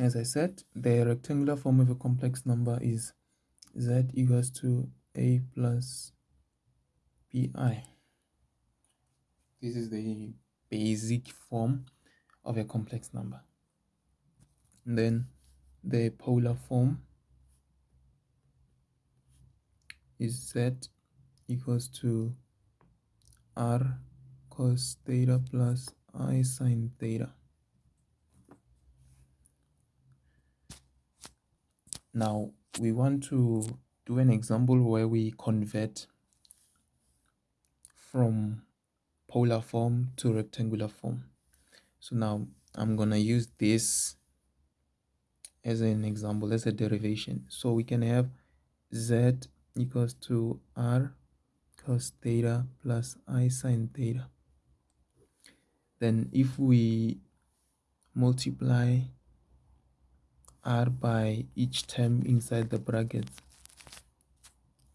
as I said, the rectangular form of a complex number is z equals to a plus bi. This is the basic form of a complex number. And then the polar form is z equals to r cos theta plus i sine theta. Now we want to do an example where we convert from polar form to rectangular form. So now I'm gonna use this as an example, as a derivation. So we can have z equals to r cos theta plus i sine theta. Then if we multiply r by each term inside the brackets.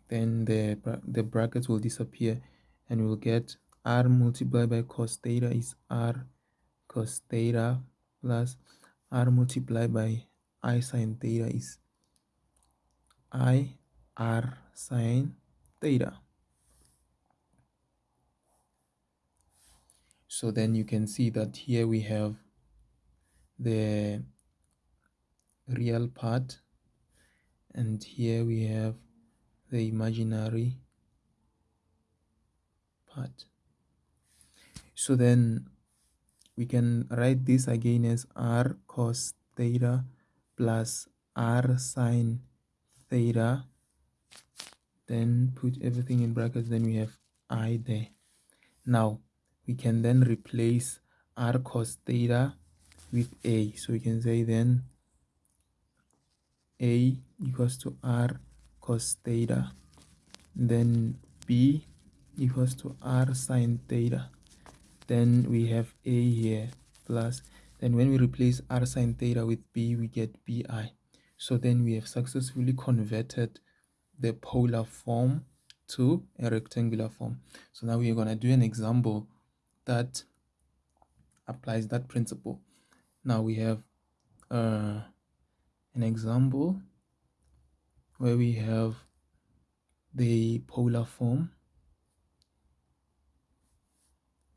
Then the the brackets will disappear and we'll get r multiplied by cos theta is r cos theta plus r multiplied by i sine theta is i r sine theta. So then you can see that here we have the real part. And here we have the imaginary part. So then we can write this again as r cos theta plus r sine theta. Then put everything in brackets then we have i there. Now we can then replace r cos theta with a. So we can say then a equals to r cos theta then b equals to r sine theta. Then we have a here plus then when we replace r sine theta with b we get bi. So then we have successfully converted the polar form to a rectangular form. So now we're going to do an example that applies that principle. Now we have uh, an example where we have the polar form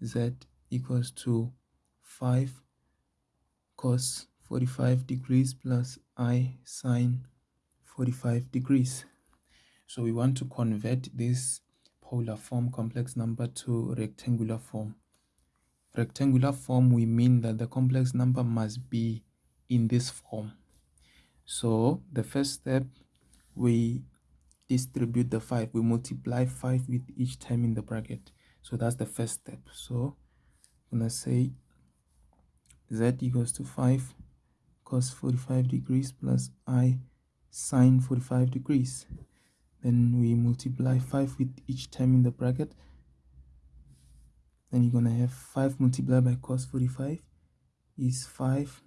z equals to 5 cos 45 degrees plus i sine 45 degrees. So we want to convert this polar form complex number to rectangular form. Rectangular form we mean that the complex number must be in this form so the first step, we distribute the 5. We multiply 5 with each term in the bracket. So that's the first step. So I'm to say z equals to 5 cos 45 degrees plus i sine 45 degrees. Then we multiply 5 with each term in the bracket. Then you're to have 5 multiplied by cos 45 is 5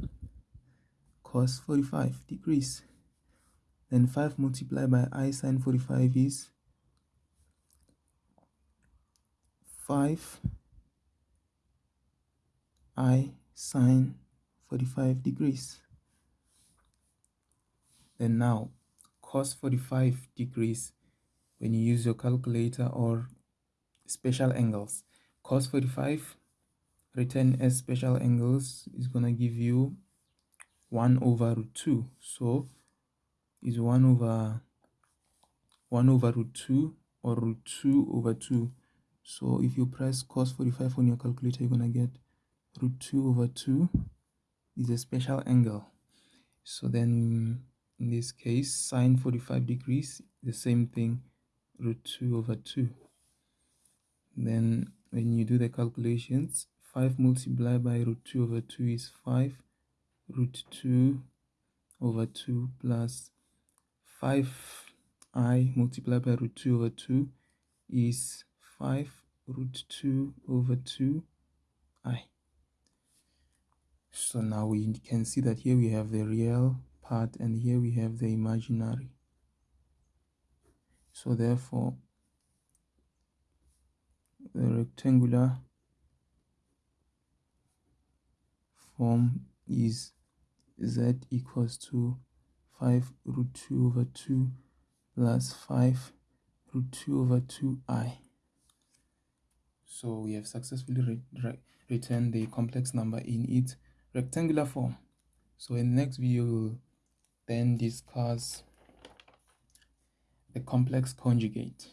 cos 45 degrees. Then 5 multiplied by i sine 45 is 5 i sine 45 degrees. Then now cos 45 degrees when you use your calculator or special angles. Cos 45 written as special angles is going to give you 1 over root 2 so is 1 over 1 over root 2 or root 2 over 2 so if you press cos 45 on your calculator you're gonna get root 2 over 2 is a special angle. So then in this case sine 45 degrees the same thing root 2 over 2 then when you do the calculations 5 multiplied by root 2 over 2 is 5 root 2 over 2 plus 5i multiplied by root 2 over 2 is 5 root 2 over 2i. So now we can see that here we have the real part and here we have the imaginary. So therefore, the rectangular form is z equals to 5 root 2 over 2 plus 5 root 2 over 2i. So we have successfully written the complex number in its rectangular form. So in the next video, we'll then discuss the complex conjugate.